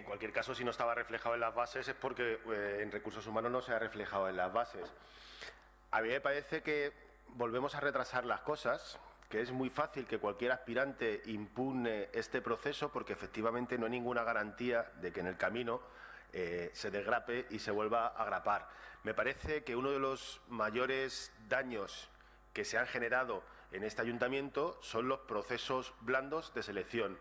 En cualquier caso, si no estaba reflejado en las bases es porque eh, en recursos humanos no se ha reflejado en las bases. A mí me parece que volvemos a retrasar las cosas, que es muy fácil que cualquier aspirante impugne este proceso porque efectivamente no hay ninguna garantía de que en el camino eh, se desgrape y se vuelva a agrapar. Me parece que uno de los mayores daños que se han generado en este ayuntamiento son los procesos blandos de selección.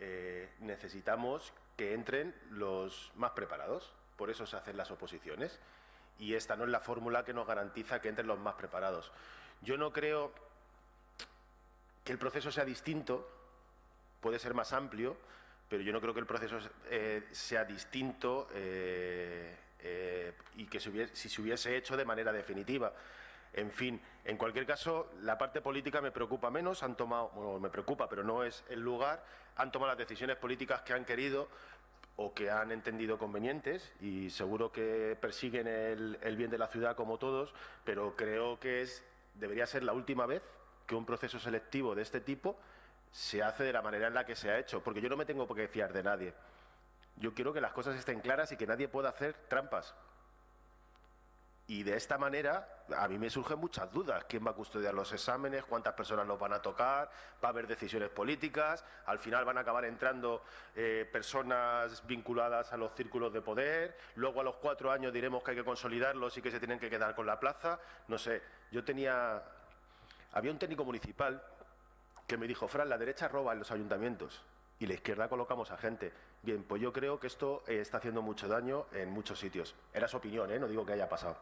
Eh, necesitamos que entren los más preparados, por eso se hacen las oposiciones, y esta no es la fórmula que nos garantiza que entren los más preparados. Yo no creo que el proceso sea distinto, puede ser más amplio, pero yo no creo que el proceso eh, sea distinto eh, y que si se hubiese hecho de manera definitiva. En fin, en cualquier caso, la parte política me preocupa menos, han tomado, bueno, me preocupa, pero no es el lugar, han tomado las decisiones políticas que han querido o que han entendido convenientes y seguro que persiguen el, bien de la ciudad como todos, pero creo que es, debería ser la última vez que un proceso selectivo de este tipo se hace de la manera en la que se ha hecho, porque yo no me tengo por qué fiar de nadie. Yo quiero que las cosas estén claras y que nadie pueda hacer trampas. Y de esta manera, a mí me surgen muchas dudas. ¿Quién va a custodiar los exámenes? ¿Cuántas personas los van a tocar? ¿Va a haber decisiones políticas? ¿Al final van a acabar entrando eh, personas vinculadas a los círculos de poder? Luego a los cuatro años diremos que hay que consolidarlos y que se tienen que quedar con la plaza. No sé, yo tenía... Había un técnico municipal que me dijo, Fran, la derecha roba en los ayuntamientos y la izquierda colocamos a gente. Bien, pues yo creo que esto eh, está haciendo mucho daño en muchos sitios. Era su opinión, ¿eh? no digo que haya pasado.